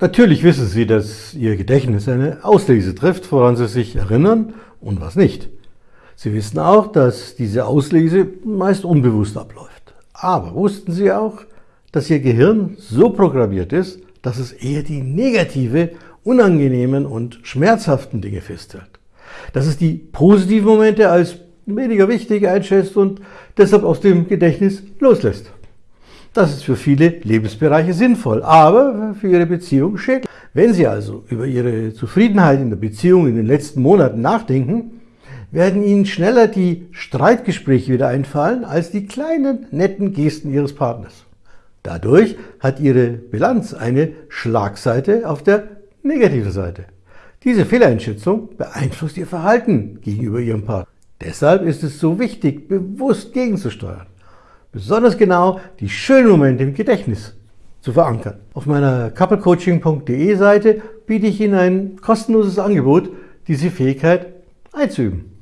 Natürlich wissen Sie, dass Ihr Gedächtnis eine Auslese trifft, woran Sie sich erinnern und was nicht. Sie wissen auch, dass diese Auslese meist unbewusst abläuft. Aber wussten Sie auch, dass Ihr Gehirn so programmiert ist, dass es eher die negative, unangenehmen und schmerzhaften Dinge festhält? Dass es die positiven Momente als weniger wichtig einschätzt und deshalb aus dem Gedächtnis loslässt. Das ist für viele Lebensbereiche sinnvoll, aber für Ihre Beziehung schädlich. Wenn Sie also über Ihre Zufriedenheit in der Beziehung in den letzten Monaten nachdenken, werden Ihnen schneller die Streitgespräche wieder einfallen als die kleinen, netten Gesten Ihres Partners. Dadurch hat Ihre Bilanz eine Schlagseite auf der negativen Seite. Diese Fehleinschätzung beeinflusst Ihr Verhalten gegenüber Ihrem Partner. Deshalb ist es so wichtig, bewusst gegenzusteuern. Besonders genau die schönen Momente im Gedächtnis zu verankern. Auf meiner couplecoaching.de Seite biete ich Ihnen ein kostenloses Angebot, diese Fähigkeit einzuüben.